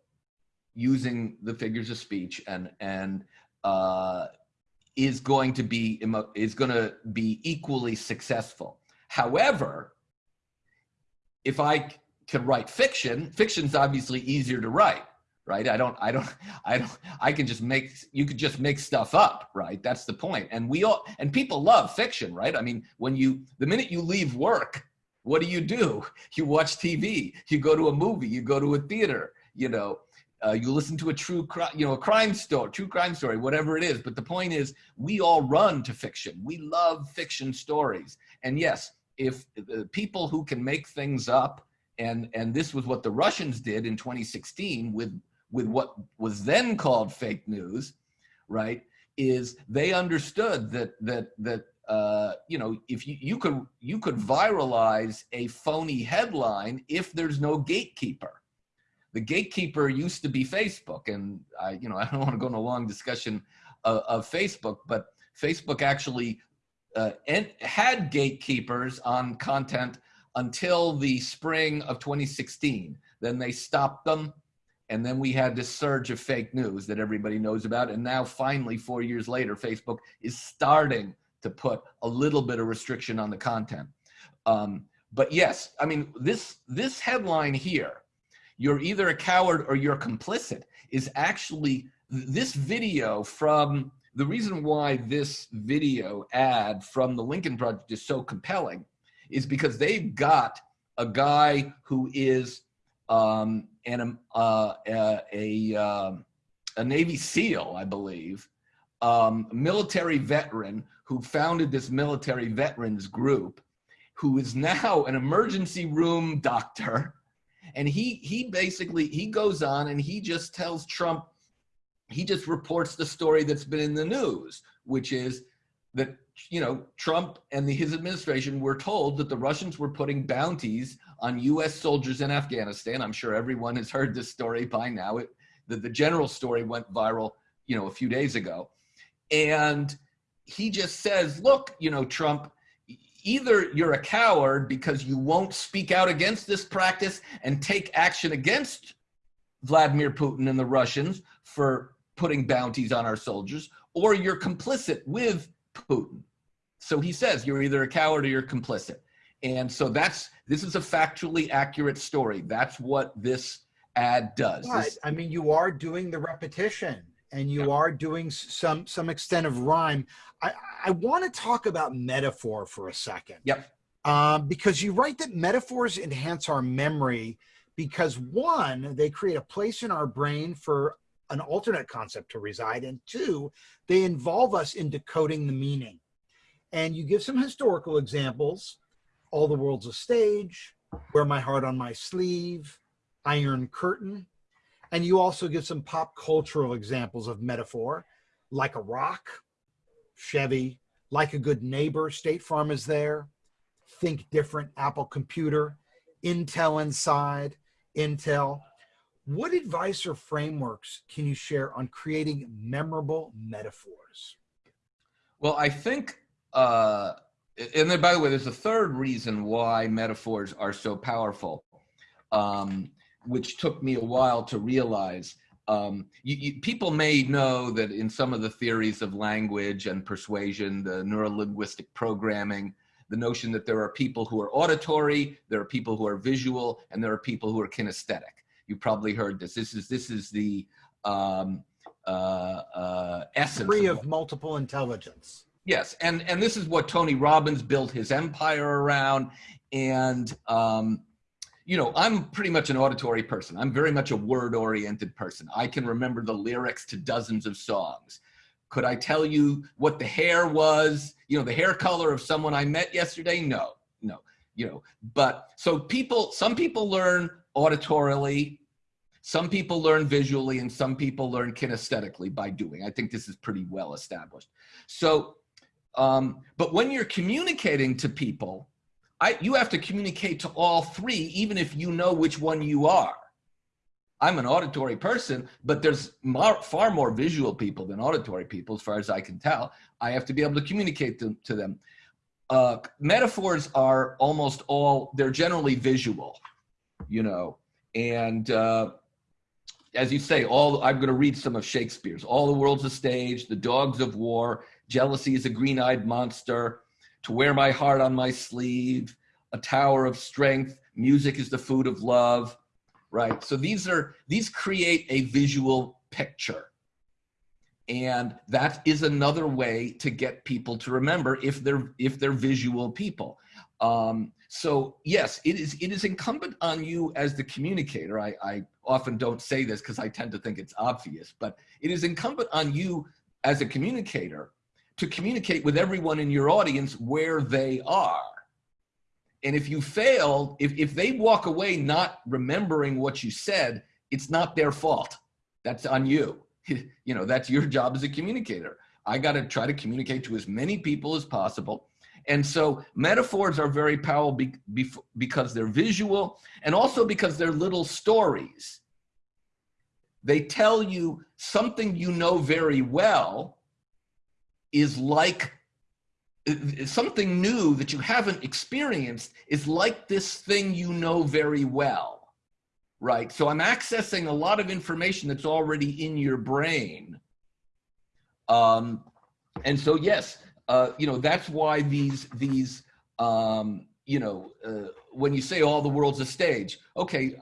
using the figures of speech and and uh, is going to be is going to be equally successful. However, if I can write fiction, fiction's obviously easier to write right? I don't i don't *laughs* i don't i can just make you could just make stuff up right? That's the point. And we all and people love fiction right? I mean when you the minute you leave work what do you do? *laughs* You watch tv you go to a movie you go to a theater you know uh, you listen to a true crime you know a crime story true crime story whatever it is. But the point is we all run to fiction. We love fiction stories. And yes if the people who can make things up and and this was what the russians did in 2016 with with what was then called fake news, right? Is they understood that that that uh, you know if you you could you could viralize a phony headline if there's no gatekeeper. The gatekeeper used to be Facebook, and I you know *laughs* I don't want to go into a long discussion of, of Facebook, but Facebook actually uh, had gatekeepers on content until the spring of 2016. Then they stopped them and then we had this surge of fake news that everybody knows about. And now, finally, four years later, Facebook is starting to put a little bit of restriction on the content. Um, but yes, I mean, this, this headline here, you're either a coward or you're complicit, is actually this video from the reason why this video ad from the Lincoln Project is so compelling is because they've got a guy who is um, and a, uh, a, a, um, a, Navy SEAL, I believe, um, military veteran who founded this military veterans group, who is now an emergency room doctor. And he, he basically, he goes on and he just tells Trump, he just reports the story that's been in the news, which is that you know Trump and the, his administration were told that the Russians were putting bounties on U.S. soldiers in Afghanistan. I'm sure everyone has heard this story by now. It, the, the general story went viral, you know, a few days ago, and he just says, "Look, you know, Trump." Either you're a coward because you won't speak out against this practice and take action against Vladimir Putin and the Russians for putting bounties on our soldiers, or you're complicit with Putin. So he says you're either a coward or you're complicit. And so that's this is a factually accurate story. That's what this ad does. This, I mean, you are doing the repetition and you are doing some some extent of rhyme. I, I want to talk about metaphor for a second. Yep. Um, because you write that metaphors enhance our memory because one, they create a place in our brain for an alternate concept to reside, and two, they involve us in decoding the meaning. And you give some historical examples All the World's a Stage, Wear My Heart on My Sleeve, Iron Curtain. And you also give some pop cultural examples of metaphor, like a rock, Chevy, Like a good neighbor, State Farm is there. Think different, Apple Computer, Intel Inside, Intel. What advice or frameworks can you share on creating memorable metaphors? Well, I think, uh, and then by the way, there's a third reason why metaphors are so powerful, um, which took me a while to realize. Um, you, you, people may know that in some of the theories of language and persuasion, the neurolinguistic programming, the notion that there are people who are auditory, there are people who are visual, and there are people who are kinesthetic. You probably heard this. This is this is the um, uh, uh, essence Theory of multiple intelligence. Yes, and and this is what Tony Robbins built his empire around, and um, you know I'm pretty much an auditory person. I'm very much a word-oriented person. I can remember the lyrics to dozens of songs. Could I tell you what the hair was? You know, the hair color of someone I met yesterday? No, no. You know, but so people, some people learn auditorily, some people learn visually, and some people learn kinesthetically by doing. I think this is pretty well established. So, um, but when you're communicating to people, I, you have to communicate to all three, even if you know which one you are. I'm an auditory person, but there's far more visual people than auditory people, as far as I can tell. I have to be able to communicate to, to them. Uh, metaphors are almost all, they're generally visual, you know, and uh, as you say, all I'm going to read some of Shakespeare's. All the world's a stage, the dogs of war, jealousy is a green-eyed monster, to wear my heart on my sleeve, a tower of strength, music is the food of love, right? So these are, these create a visual picture. And that is another way to get people to remember if they're, if they're visual people. Um, so yes, it is, it is incumbent on you as the communicator. I, I often don't say this because I tend to think it's obvious, but it is incumbent on you as a communicator to communicate with everyone in your audience where they are and if you fail, if, if they walk away not remembering what you said, it's not their fault. That's on you. *laughs* you know, that's your job as a communicator. I got to try to communicate to as many people as possible. And so metaphors are very powerful be, be, because they're visual and also because they're little stories. They tell you something you know very well is like something new that you haven't experienced is like this thing you know very well, right? So I'm accessing a lot of information that's already in your brain. Um, and so, yes, uh, you know, that's why these, these um, you know, uh, when you say all the world's a stage, okay,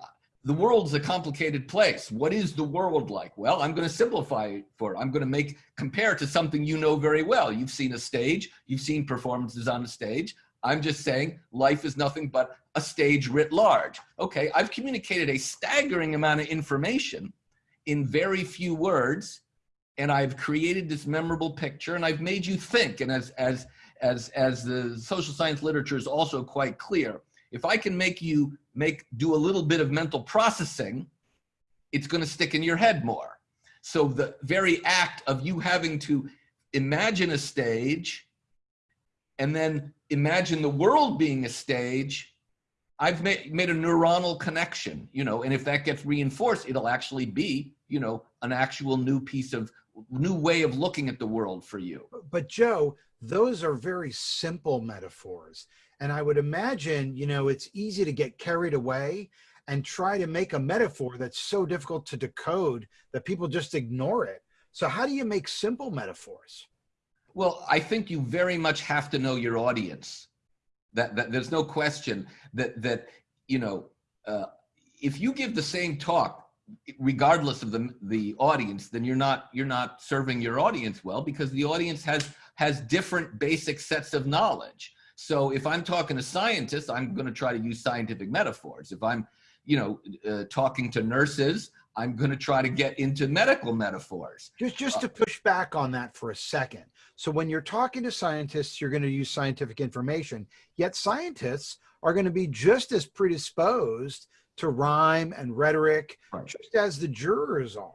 the world's a complicated place. What is the world like? Well, I'm going to simplify it for it. I'm going to make compare to something you know very well. You've seen a stage, you've seen performances on a stage. I'm just saying life is nothing but a stage writ large. Okay, I've communicated a staggering amount of information in very few words, and I've created this memorable picture, and I've made you think. And as as as as the social science literature is also quite clear, if I can make you make do a little bit of mental processing, it's going to stick in your head more. So the very act of you having to imagine a stage and then imagine the world being a stage, I've made, made a neuronal connection, you know, and if that gets reinforced, it'll actually be, you know, an actual new piece of new way of looking at the world for you. But Joe, those are very simple metaphors. And I would imagine, you know, it's easy to get carried away and try to make a metaphor that's so difficult to decode that people just ignore it. So how do you make simple metaphors? Well, I think you very much have to know your audience. That, that there's no question that that you know uh, if you give the same talk regardless of the the audience then you're not you're not serving your audience well because the audience has has different basic sets of knowledge so if I'm talking to scientists, I'm going to try to use scientific metaphors. If I'm, you know, uh, talking to nurses, I'm going to try to get into medical metaphors. Just, just to push back on that for a second. So when you're talking to scientists, you're going to use scientific information, yet scientists are going to be just as predisposed to rhyme and rhetoric, right. just as the jurors are,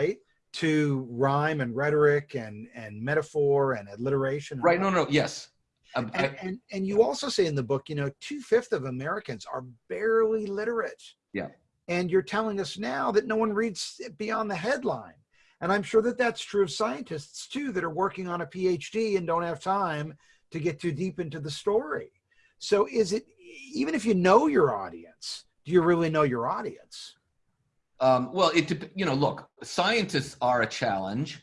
right? to rhyme and rhetoric and and metaphor and alliteration. Right. No, no. Yes. Um, and, I- and and you also say in the book, you know, two fifths of Americans are barely literate. Yeah. And you're telling us now that no one reads beyond the headline. And I'm sure that that's true of scientists too, that are working on a PhD and don't have time to get too deep into the story. So is it even if you know your audience, do you really know your audience? Um, well, it you know, look, scientists are a challenge,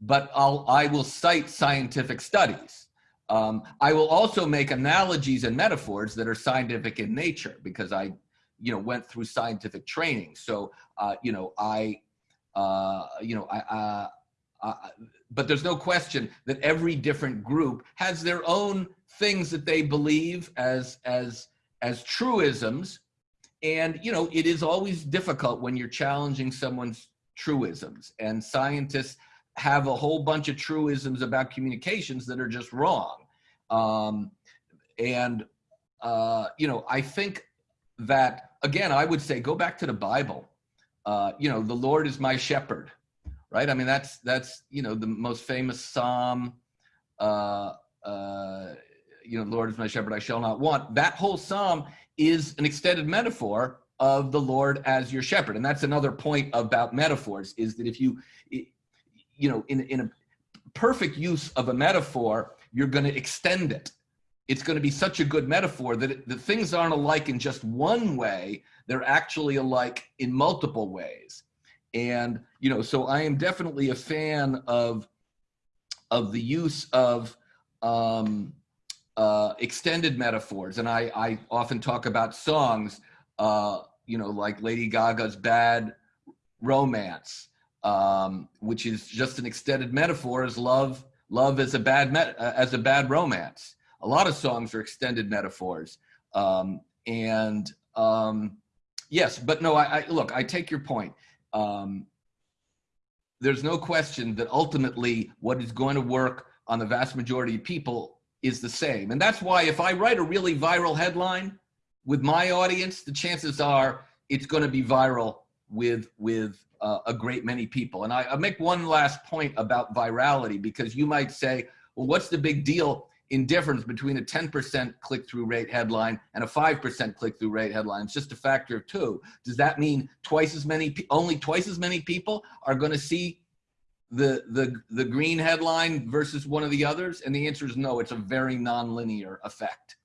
but I'll I will cite scientific studies. Um, I will also make analogies and metaphors that are scientific in nature because I, you know, went through scientific training. So, uh, you know, I, uh, you know, I. Uh, uh, but there's no question that every different group has their own things that they believe as as as truisms and you know it is always difficult when you're challenging someone's truisms and scientists have a whole bunch of truisms about communications that are just wrong um, and uh, you know i think that again i would say go back to the bible. Uh, you know the lord is my shepherd right? I mean that's that's you know the most famous psalm uh, uh, you know lord is my shepherd i shall not want. That whole psalm is an extended metaphor of the Lord as your shepherd. And that's another point about metaphors is that if you, you know, in, in a perfect use of a metaphor, you're going to extend it. It's going to be such a good metaphor that it, the things aren't alike in just one way. They're actually alike in multiple ways. And, you know, so I am definitely a fan of, of the use of, um, uh, extended metaphors, and I, I often talk about songs, uh, you know, like Lady Gaga's "Bad Romance," um, which is just an extended metaphor as love, love as a bad met, uh, as a bad romance. A lot of songs are extended metaphors, um, and um, yes, but no, I, I look, I take your point. Um, there's no question that ultimately, what is going to work on the vast majority of people is the same. And that's why if I write a really viral headline with my audience, the chances are it's going to be viral with with uh, a great many people. And I, I make one last point about virality because you might say, well, what's the big deal in difference between a 10% click-through rate headline and a 5% click-through rate headline? It's just a factor of two. Does that mean twice as many, only twice as many people are going to see the the the green headline versus one of the others and the answer is no it's a very nonlinear effect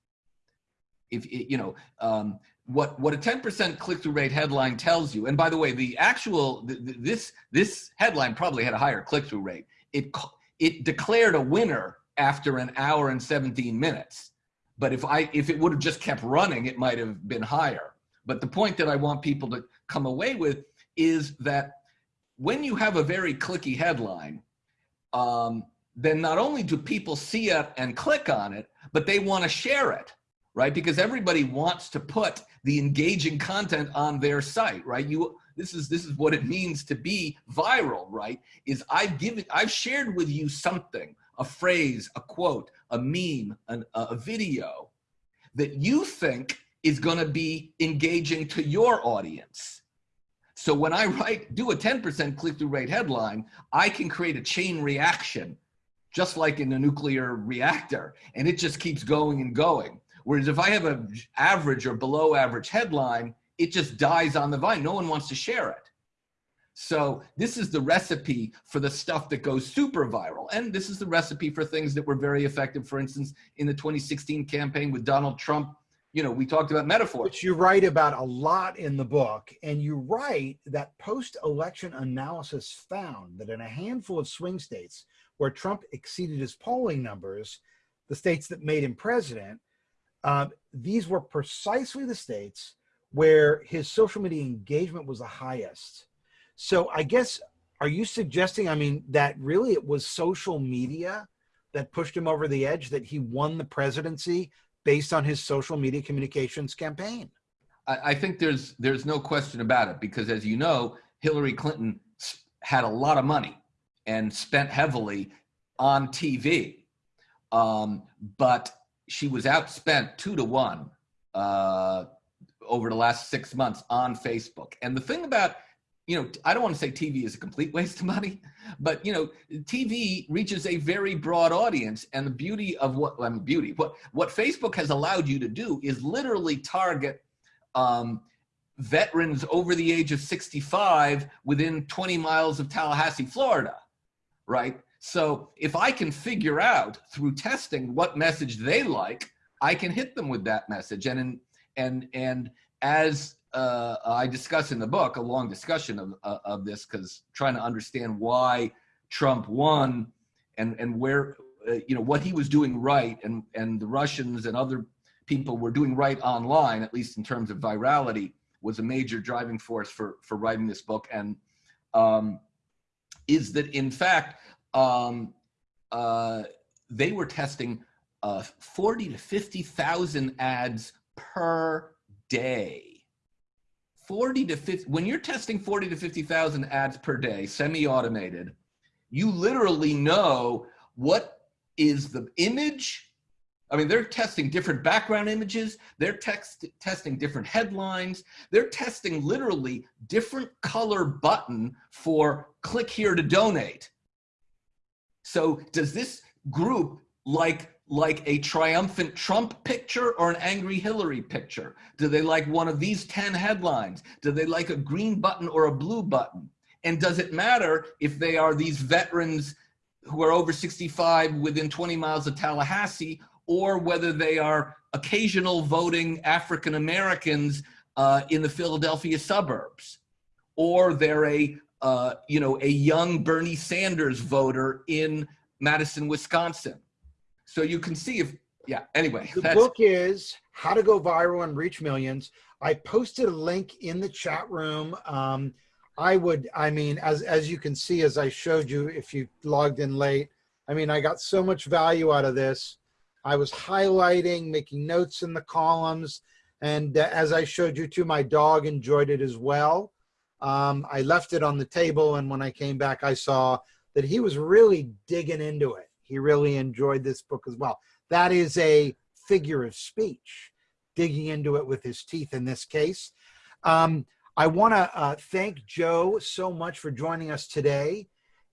if it, you know um, what what a 10% click-through rate headline tells you. And by the way the actual th- th- this this headline probably had a higher click-through rate. It it declared a winner after an hour and 17 minutes. But if i if it would have just kept running it might have been higher. But the point that i want people to come away with is that when you have a very clicky headline, um, then not only do people see it and click on it, but they want to share it, right? Because everybody wants to put the engaging content on their site, right? You this is this is what it means to be viral, right? Is I've given I've shared with you something, a phrase, a quote, a meme, an, a video that you think is going to be engaging to your audience. So when I write, do a 10% click-through rate headline, I can create a chain reaction, just like in a nuclear reactor, and it just keeps going and going. Whereas if I have an average or below average headline, it just dies on the vine. No one wants to share it. So this is the recipe for the stuff that goes super viral. And this is the recipe for things that were very effective. For instance, in the 2016 campaign with Donald Trump, you know, we talked about metaphors. Which you write about a lot in the book. And you write that post election analysis found that in a handful of swing states where Trump exceeded his polling numbers, the states that made him president, uh, these were precisely the states where his social media engagement was the highest. So I guess, are you suggesting, I mean, that really it was social media that pushed him over the edge, that he won the presidency based on his social media communications campaign? I, I think there's there's no question about it because, as you know, Hillary Clinton had a lot of money and spent heavily on TV, um, but she was outspent two to one uh, over the last six months on Facebook. And the thing about you know, I don't want to say TV is a complete waste of money, but you know, TV reaches a very broad audience, and the beauty of what I mean, beauty what what Facebook has allowed you to do is literally target um, veterans over the age of 65 within 20 miles of Tallahassee, Florida, right? So if I can figure out through testing what message they like, I can hit them with that message. And and and as uh, I discuss in the book, a long discussion of uh, of this, because trying to understand why Trump won and and where uh, you know what he was doing right, and and the Russians and other people were doing right online, at least in terms of virality, was a major driving force for for writing this book. And um, is that in fact um, uh, they were testing uh, 40 to 50,000 ads per day. 40 to 50, when you're testing 40 to 50,000 ads per day, semi-automated, you literally know what is the image. I mean, they're testing different background images. They're text, testing different headlines. They're testing literally different color button for click here to donate. So does this group like like a triumphant Trump picture or an angry Hillary picture? Do they like one of these 10 headlines? Do they like a green button or a blue button? And does it matter if they are these veterans who are over 65 within 20 miles of Tallahassee or whether they are occasional voting African Americans uh, in the Philadelphia suburbs? Or they're a, uh, you know, a young Bernie Sanders voter in Madison, Wisconsin so you can see if, yeah, anyway. The book is How to Go Viral and Reach Millions. I posted a link in the chat room. Um, I would, I mean, as, as you can see, as I showed you, if you logged in late, I mean, I got so much value out of this. I was highlighting, making notes in the columns. And uh, as I showed you too, my dog enjoyed it as well. Um, I left it on the table. And when I came back, I saw that he was really digging into it he really enjoyed this book as well. That is a figure of speech, digging into it with his teeth in this case. Um, I want to uh, thank Joe so much for joining us today.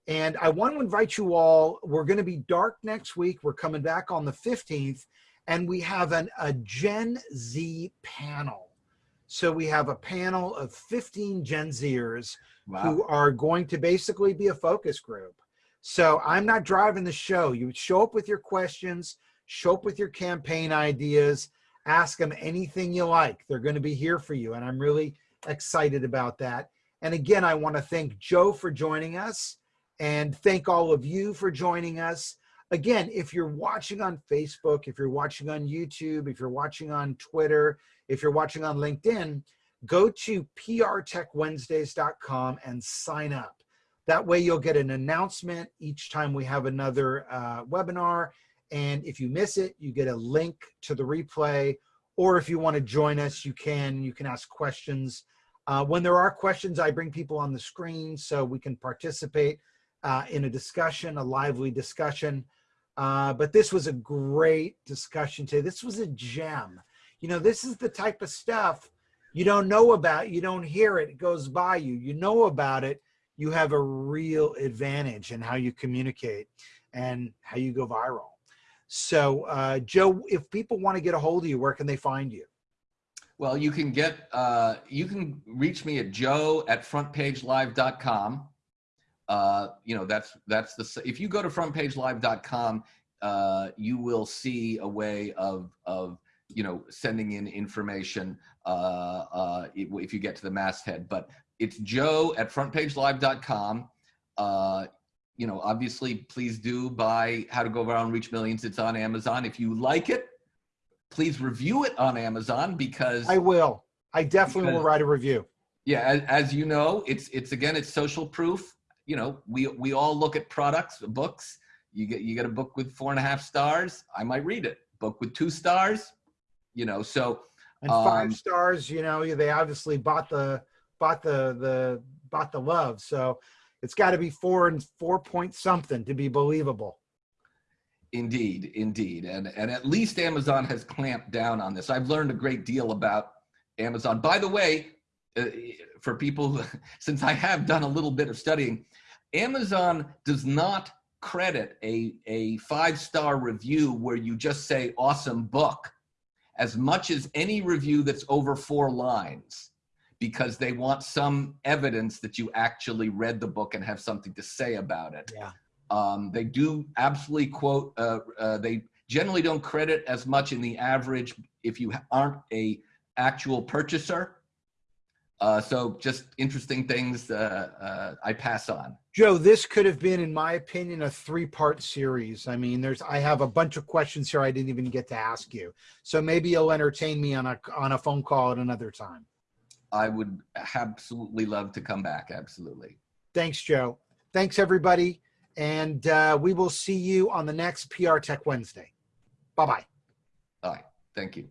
And I want to invite you all. We're going to be dark next week. We're coming back on the 15th, and we have an, a Gen Z panel. So we have a panel of 15 Gen Zers wow. who are going to basically be a focus group. So I'm not driving the show. You show up with your questions, show up with your campaign ideas, ask them anything you like. They're going to be here for you. And I'm really excited about that. And again, I want to thank Joe for joining us and thank all of you for joining us. Again, if you're watching on Facebook, if you're watching on YouTube, if you're watching on Twitter, if you're watching on LinkedIn, go to prtechwednesdays.com and sign up. That way you'll get an announcement each time we have another uh, webinar. And if you miss it, you get a link to the replay. Or if you want to join us, you can. You can ask questions. Uh, when there are questions, I bring people on the screen so we can participate uh, in a discussion, a lively discussion. Uh, but this was a great discussion today. This was a gem. You know, this is the type of stuff you don't know about. You don't hear it. It goes by you. You know about it you have a real advantage in how you communicate and how you go viral. So, uh, Joe, if people want to get a hold of you, where can they find you? Well, you can get, uh, you can reach me at joe at frontpagelive.com. Uh, you know, that's, that's the, if you go to frontpagelive.com, uh, you will see a way of, of, you know, sending in information uh, uh, if you get to the masthead. But it's joe at frontpagelive.com. Uh, you know, obviously, please do buy How to Go Viral and Reach Millions. It's on Amazon. If you like it, please review it on Amazon because I will. I definitely because, will write a review. Yeah, as, as, you know, it's it's again, it's social proof. You know, we we all look at products, books. You get you get a book with four and a half stars. I might read it. Book with two stars. You know, so and five um, stars. You know, they obviously bought the bought the the bought the love. So it's got to be four and four point something to be believable. Indeed, indeed, and and at least Amazon has clamped down on this. I've learned a great deal about Amazon. By the way, uh, for people, who- *laughs* since I have done a little bit of studying, Amazon does not credit a, a five-star review where you just say awesome book as much as any review that's over four lines because they want some evidence that you actually read the book and have something to say about it. Yeah. Um, they do absolutely quote, uh, uh, they generally don't credit as much in the average if you aren't a actual purchaser. Uh, so just interesting things uh, uh, I pass on. Joe, this could have been, in my opinion, a three-part series. I mean, there's I have a bunch of questions here I didn't even get to ask you. So maybe you'll entertain me on a on a phone call at another time. I would absolutely love to come back. Absolutely. Thanks, Joe. Thanks, everybody. And uh, we will see you on the next PR Tech Wednesday. Bye bye. All right. Thank you.